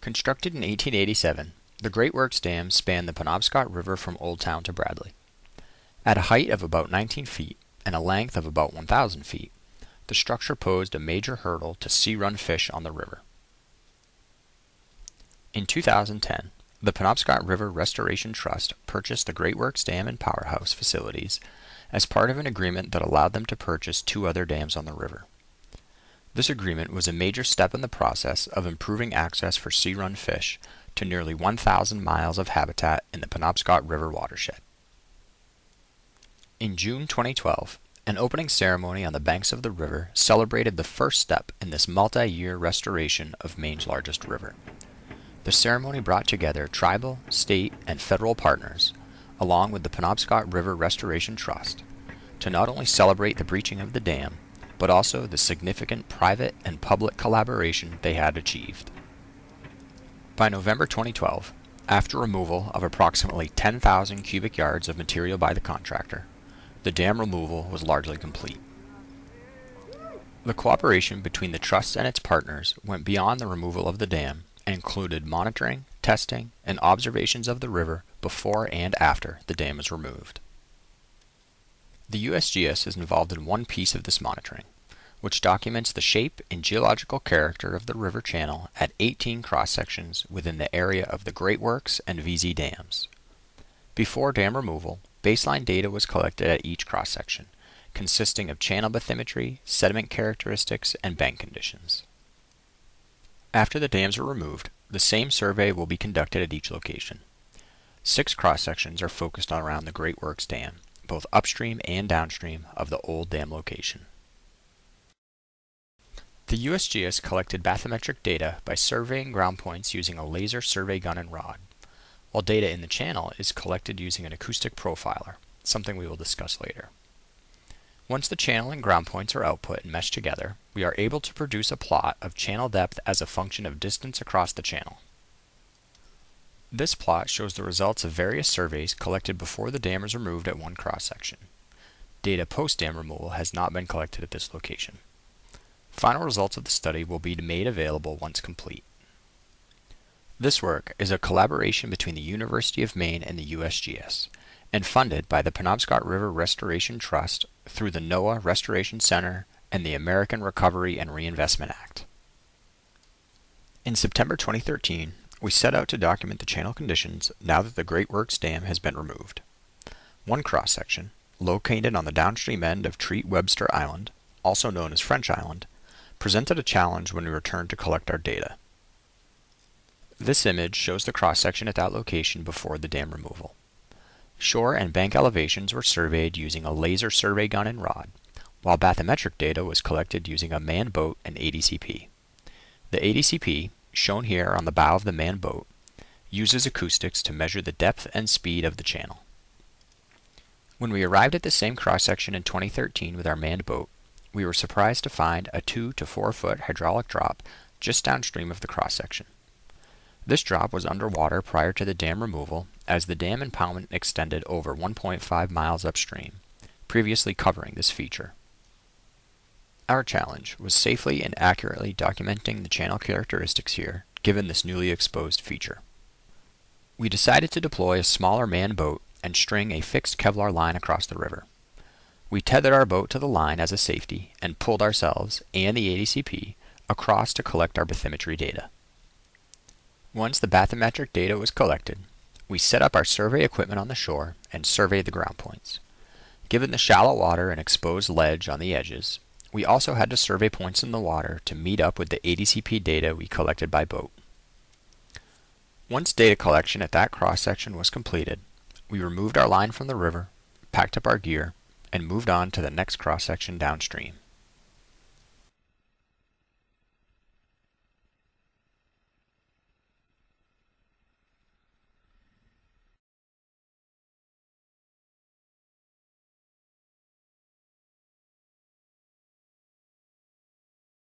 Constructed in 1887, the Great Works Dam spanned the Penobscot River from Oldtown to Bradley. At a height of about 19 feet and a length of about 1,000 feet, the structure posed a major hurdle to sea-run fish on the river. In 2010, the Penobscot River Restoration Trust purchased the Great Works Dam and Powerhouse facilities as part of an agreement that allowed them to purchase two other dams on the river. This agreement was a major step in the process of improving access for sea-run fish to nearly 1,000 miles of habitat in the Penobscot River watershed. In June 2012, an opening ceremony on the banks of the river celebrated the first step in this multi-year restoration of Maine's largest river. The ceremony brought together tribal, state, and federal partners, along with the Penobscot River Restoration Trust, to not only celebrate the breaching of the dam, but also the significant private and public collaboration they had achieved. By November 2012, after removal of approximately 10,000 cubic yards of material by the contractor, the dam removal was largely complete. The cooperation between the trust and its partners went beyond the removal of the dam and included monitoring, testing, and observations of the river before and after the dam was removed. The USGS is involved in one piece of this monitoring, which documents the shape and geological character of the river channel at 18 cross-sections within the area of the Great Works and Veazie dams. Before dam removal, baseline data was collected at each cross-section, consisting of channel bathymetry, sediment characteristics, and bank conditions. After the dams are removed, the same survey will be conducted at each location. Six cross-sections are focused around the Great Works Dam, both upstream and downstream of the old dam location. The USGS collected bathymetric data by surveying ground points using a laser survey gun and rod, while data in the channel is collected using an acoustic profiler, something we will discuss later. Once the channel and ground points are output and meshed together, we are able to produce a plot of channel depth as a function of distance across the channel. This plot shows the results of various surveys collected before the dam is removed at one cross-section. Data post-dam removal has not been collected at this location. Final results of the study will be made available once complete. This work is a collaboration between the University of Maine and the USGS, and funded by the Penobscot River Restoration Trust through the NOAA Restoration Center and the American Recovery and Reinvestment Act. In September 2013, we set out to document the channel conditions now that the Great Works Dam has been removed. One cross-section, located on the downstream end of Treat Webster Island, also known as French Island, presented a challenge when we returned to collect our data. This image shows the cross-section at that location before the dam removal. Shore and bank elevations were surveyed using a laser survey gun and rod, while bathymetric data was collected using a manned boat and ADCP. The ADCP shown here on the bow of the manned boat, uses acoustics to measure the depth and speed of the channel. When we arrived at the same cross-section in 2013 with our manned boat, we were surprised to find a 2 to 4 foot hydraulic drop just downstream of the cross-section. This drop was underwater prior to the dam removal as the dam impoundment extended over 1.5 miles upstream, previously covering this feature. Our challenge was safely and accurately documenting the channel characteristics here, given this newly exposed feature. We decided to deploy a smaller manned boat and string a fixed Kevlar line across the river. We tethered our boat to the line as a safety and pulled ourselves and the ADCP across to collect our bathymetry data. Once the bathymetric data was collected, we set up our survey equipment on the shore and surveyed the ground points. Given the shallow water and exposed ledge on the edges, we also had to survey points in the water to meet up with the ADCP data we collected by boat. Once data collection at that cross-section was completed, we removed our line from the river, packed up our gear, and moved on to the next cross-section downstream.